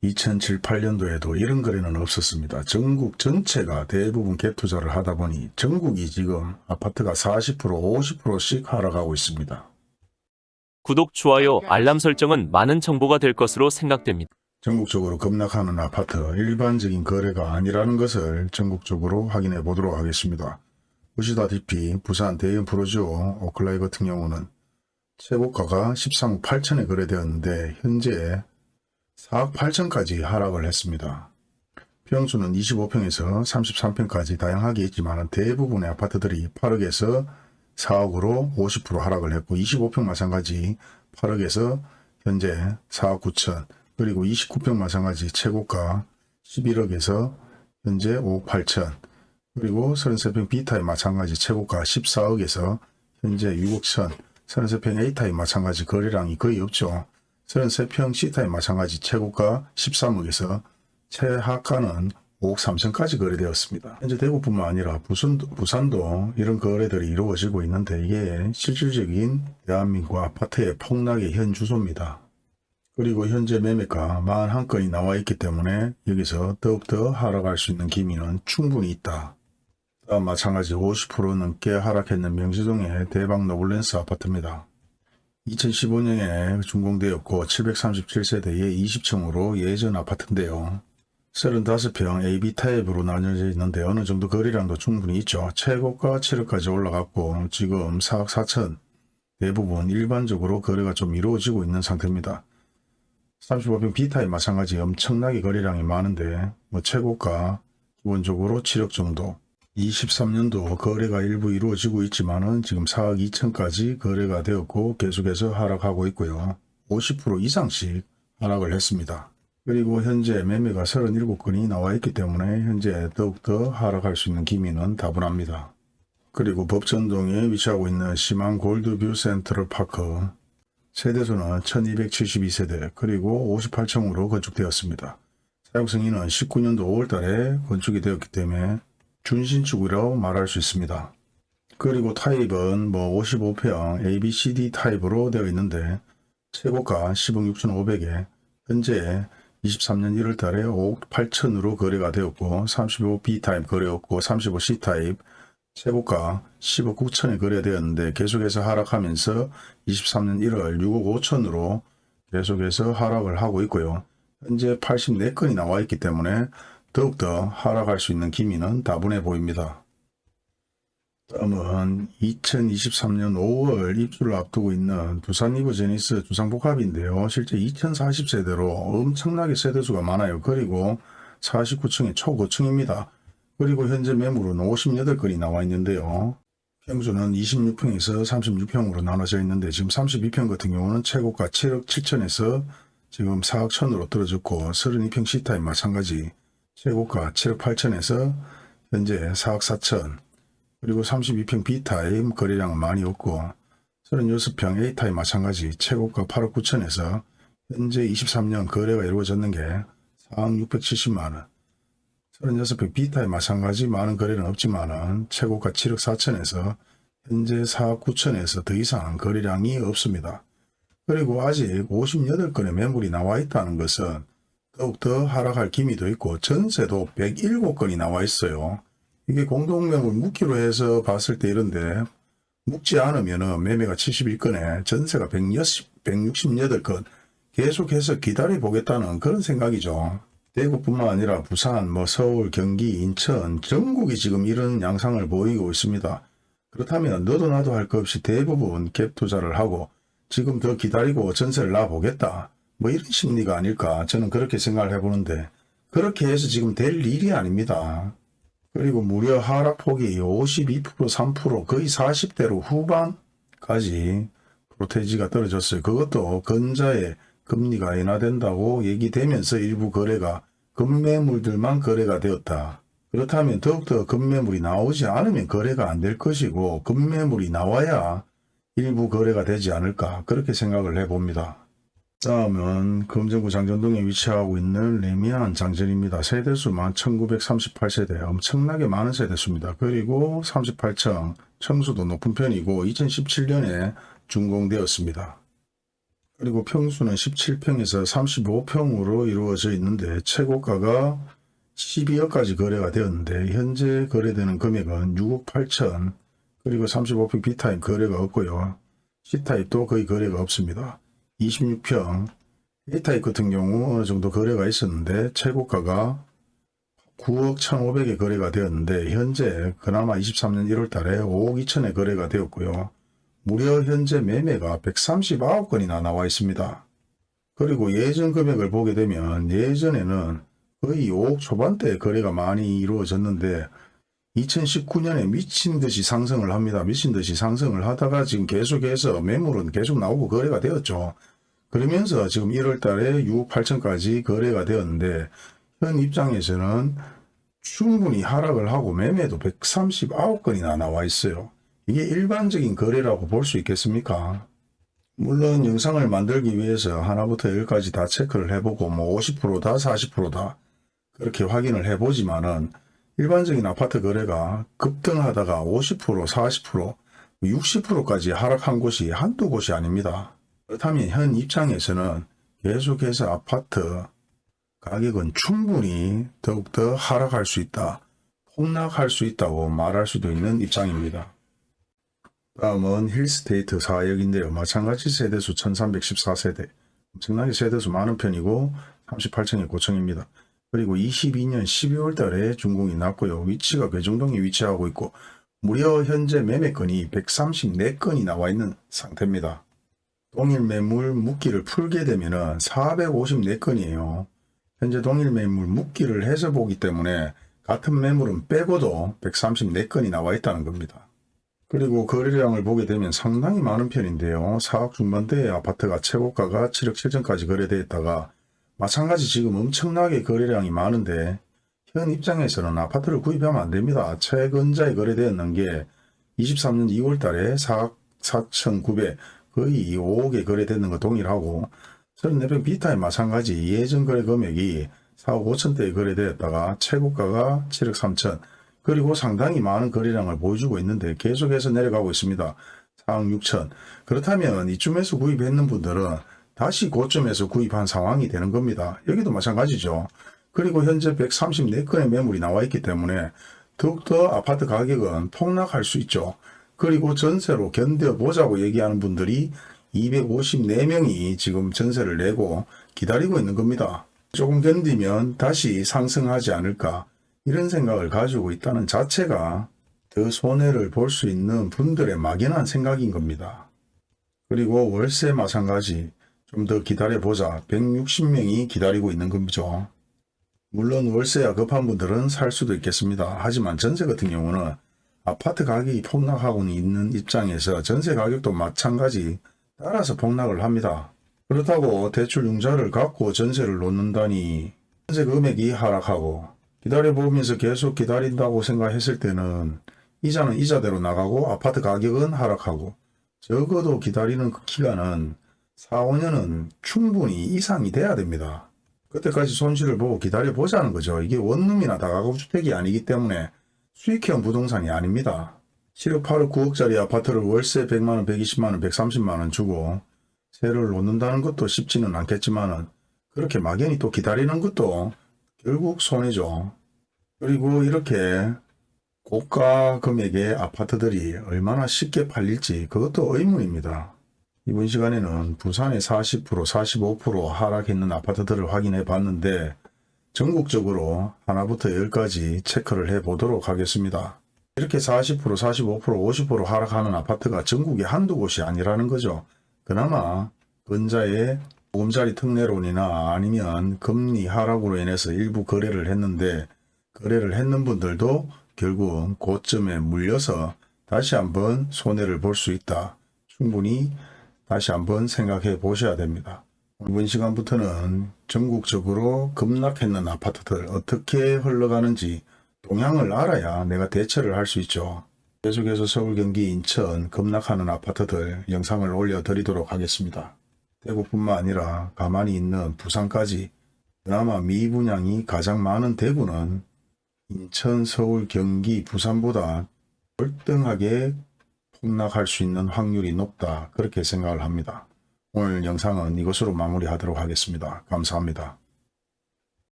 2007, 8년도에도 이런 거래는 없었습니다. 전국 전체가 대부분 갭 투자를 하다 보니 전국이 지금 아파트가 40% 50%씩 하락하고 있습니다. 구독, 좋아요, 알람 설정은 많은 정보가 될 것으로 생각됩니다. 전국적으로 급락하는 아파트 일반적인 거래가 아니라는 것을 전국적으로 확인해 보도록 하겠습니다. 보시다시피 부산 대형 프로지오 오클라이 같은 경우는 최고가가 13억 8천에 거래되었는데 현재 4억 8천까지 하락을 했습니다. 평수는 25평에서 33평까지 다양하게 있지만 대부분의 아파트들이 8억에서 4억으로 50% 하락을 했고 25평 마찬가지 8억에서 현재 4억 9천 그리고 29평 마찬가지 최고가 11억에서 현재 5억 8천 그리고 33평 B타입 마찬가지 최고가 14억에서 현재 6억 천 33평 A타입 마찬가지 거래량이 거의 없죠. 33평 C타입 마찬가지 최고가 13억에서 최하가는 5억 3천까지 거래되었습니다. 현재 대구뿐만 아니라 부산도, 부산도 이런 거래들이 이루어지고 있는데 이게 실질적인 대한민국 아파트의 폭락의 현 주소입니다. 그리고 현재 매매가 41건이 나와 있기 때문에 여기서 더욱더 하락할 수 있는 기미는 충분히 있다. 마찬가지 50% 넘게 하락했는 명지동의 대방 노블랜드 아파트입니다. 2015년에 준공되었고 737세대의 20층으로 예전 아파트인데요. 35평 AB 타입으로 나뉘어져 있는데 어느 정도 거래량도 충분히 있죠. 최고가 7억까지 올라갔고 지금 4억 4천 대부분 일반적으로 거래가 좀 이루어지고 있는 상태입니다. 35평 B타입 마찬가지 엄청나게 거래량이 많은데 뭐 최고가 기본적으로 7억 정도 23년도 거래가 일부 이루어지고 있지만 은 지금 4억 2천까지 거래가 되었고 계속해서 하락하고 있고요. 50% 이상씩 하락을 했습니다. 그리고 현재 매매가 37건이 나와 있기 때문에 현재 더욱더 하락할 수 있는 기미는 다분합니다. 그리고 법천동에 위치하고 있는 시망 골드뷰 센트럴 파크 세대수는 1272세대 그리고 58층으로 건축되었습니다. 사용 승인은 19년도 5월달에 건축이 되었기 때문에 준신축이라고 말할 수 있습니다. 그리고 타입은 뭐 55평 ABCD 타입으로 되어 있는데 최고가 10억 6,500에 현재 23년 1월 달에 5억 8천으로 거래가 되었고 35B 타입 거래였고 35C 타입 최고가 10억 9천에 거래되었는데 계속해서 하락하면서 23년 1월 6억 5천으로 계속해서 하락을 하고 있고요. 현재 84건이 나와 있기 때문에 더욱더 하락할 수 있는 기미는 다분해 보입니다. 다음은 2023년 5월 입주를 앞두고 있는 두산 이브제니스 두산복합인데요. 실제 2040세대로 엄청나게 세대수가 많아요. 그리고 49층의 초고층입니다. 그리고 현재 매물은 58건이 나와 있는데요. 평수는 26평에서 36평으로 나눠져 있는데 지금 32평 같은 경우는 최고가 7억 7천에서 지금 4억 천으로 떨어졌고 32평 C타입 마찬가지 최고가 7억 8천에서 현재 4억 4천 그리고 32평 B타입 거래량은 많이 없고 36평 A타입 마찬가지 최고가 8억 9천에서 현재 23년 거래가 이루어졌는 게 4억 670만원 36평 B타입 마찬가지 많은 거래는 없지만 최고가 7억 4천에서 현재 4억 9천에서 더 이상 거래량이 없습니다. 그리고 아직 58건의 매물이 나와 있다는 것은 더욱더 하락할 기미도 있고 전세도 107건이 나와 있어요. 이게 공동명을 묵기로 해서 봤을 때 이런데 묵지 않으면 매매가 71건에 전세가 160, 168건 계속해서 기다려 보겠다는 그런 생각이죠. 대구뿐만 아니라 부산, 뭐 서울, 경기, 인천, 전국이 지금 이런 양상을 보이고 있습니다. 그렇다면 너도 나도 할 것 없이 대부분 갭 투자를 하고 지금 더 기다리고 전세를 놔보겠다. 뭐 이런 심리가 아닐까 저는 그렇게 생각을 해보는데 그렇게 해서 지금 될 일이 아닙니다. 그리고 무려 하락폭이 52% 3% 거의 40대로 후반까지 프로테지가 떨어졌어요. 그것도 건자의 금리가 인하된다고 얘기되면서 일부 거래가 급매물들만 거래가 되었다. 그렇다면 더욱더 급매물이 나오지 않으면 거래가 안 될 것이고 급매물이 나와야 일부 거래가 되지 않을까 그렇게 생각을 해봅니다. 다음은 금정구 장전동에 위치하고 있는 레미안 장전입니다. 세대수만 1938세대 엄청나게 많은 세대수입니다. 그리고 38층 청수도 높은 편이고 2017년에 준공되었습니다. 그리고 평수는 17평에서 35평으로 이루어져 있는데 최고가가 12억까지 거래가 되었는데 현재 거래되는 금액은 6억 8천 그리고 35평 B타입 거래가 없고요. C타입도 거의 거래가 없습니다. 26평 A타입 같은 경우 어느 정도 거래가 있었는데 최고가가 9억 1,500에 거래가 되었는데 현재 그나마 23년 1월 달에 5억 2천에 거래가 되었고요. 무려 현재 매매가 139건이나 나와 있습니다. 그리고 예전 금액을 보게 되면 예전에는 거의 5억 초반대 거래가 많이 이루어졌는데 2019년에 미친 듯이 상승을 합니다. 미친 듯이 상승을 하다가 지금 계속해서 매물은 계속 나오고 거래가 되었죠. 그러면서 지금 1월 달에 6억 8천까지 거래가 되었는데 현 입장에서는 충분히 하락을 하고 매매도 139건이나 나와 있어요. 이게 일반적인 거래라고 볼 수 있겠습니까? 물론 영상을 만들기 위해서 하나부터 열까지 다 체크를 해보고 뭐 50%다 40%다 그렇게 확인을 해보지만은 일반적인 아파트 거래가 급등하다가 50% 40% 60%까지 하락한 곳이 한두 곳이 아닙니다. 그렇다면 현 입장에서는 계속해서 아파트 가격은 충분히 더욱더 하락할 수 있다. 폭락할 수 있다고 말할 수도 있는 입장입니다. 다음은 힐스테이트 4역인데요. 마찬가지 세대수 1314세대. 엄청나게 세대수 많은 편이고 38층의 고층입니다. 그리고 22년 12월 달에 준공이 났고요. 위치가 괴정동에 위치하고 있고 무려 현재 매매건이 134건이 나와 있는 상태입니다. 동일 매물 묶기를 풀게 되면 은 454건이에요. 현재 동일 매물 묶기를 해서 보기 때문에 같은 매물은 빼고도 134건이 나와 있다는 겁니다. 그리고 거래량을 보게 되면 상당히 많은 편인데요. 4억 중반대의 아파트가 최고가가 7억 7천까지 거래되었다가 마찬가지 지금 엄청나게 거래량이 많은데 현 입장에서는 아파트를 구입하면 안 됩니다. 최근자에 거래되었는 게 23년 2월 달에 4억 4,900 거의 5억에 거래되는 거 동일하고 34평 B타입 마찬가지 예전 거래 금액이 4억 5천대에 거래되었다가 최고가가 7억 3천 그리고 상당히 많은 거래량을 보여주고 있는데 계속해서 내려가고 있습니다. 4억 6천 그렇다면 이쯤에서 구입했는 분들은 다시 고점에서 구입한 상황이 되는 겁니다. 여기도 마찬가지죠. 그리고 현재 134건의 매물이 나와 있기 때문에 더욱더 아파트 가격은 폭락할 수 있죠. 그리고 전세로 견뎌보자고 얘기하는 분들이 254명이 지금 전세를 내고 기다리고 있는 겁니다. 조금 견디면 다시 상승하지 않을까 이런 생각을 가지고 있다는 자체가 더 손해를 볼 수 있는 분들의 막연한 생각인 겁니다. 그리고 월세 마찬가지 좀 더 기다려보자 160명이 기다리고 있는 거죠. 물론 월세야 급한 분들은 살 수도 있겠습니다. 하지만 전세 같은 경우는 아파트 가격이 폭락하고 있는 입장에서 전세 가격도 마찬가지 따라서 폭락을 합니다. 그렇다고 대출 융자를 갖고 전세를 놓는다니 전세 금액이 하락하고 기다려보면서 계속 기다린다고 생각했을 때는 이자는 이자대로 나가고 아파트 가격은 하락하고 적어도 기다리는 그 기간은 4, 5년은 충분히 이상이 돼야 됩니다. 그때까지 손실을 보고 기다려보자는 거죠. 이게 원룸이나 다가구주택이 아니기 때문에 수익형 부동산이 아닙니다. 7억 8억 9억짜리 아파트를 월세 100만원, 120만원, 130만원 주고 세를 놓는다는 것도 쉽지는 않겠지만 은 그렇게 막연히 또 기다리는 것도 결국 손해죠. 그리고 이렇게 고가 금액의 아파트들이 얼마나 쉽게 팔릴지 그것도 의문입니다. 이번 시간에는 부산의 40%, 45% 하락했는 아파트들을 확인해 봤는데 전국적으로 하나부터 열까지 체크를 해 보도록 하겠습니다. 이렇게 40%, 45%, 50% 하락하는 아파트가 전국에 한두 곳이 아니라는 거죠. 그나마 근자의 보금자리 특례론이나 아니면 금리 하락으로 인해서 일부 거래를 했는데 거래를 했는 분들도 결국 고점에 물려서 다시 한번 손해를 볼 수 있다. 충분히 다시 한번 생각해 보셔야 됩니다. 이번 시간부터는 전국적으로 급락했는 아파트들 어떻게 흘러가는지 동향을 알아야 내가 대처를 할 수 있죠. 계속해서 서울, 경기, 인천 급락하는 아파트들 영상을 올려드리도록 하겠습니다. 대구뿐만 아니라 가만히 있는 부산까지 그나마 미분양이 가장 많은 대구는 인천, 서울, 경기, 부산보다 월등하게 폭락할 수 있는 확률이 높다 그렇게 생각을 합니다. 오늘 영상은 이것으로 마무리하도록 하겠습니다. 감사합니다.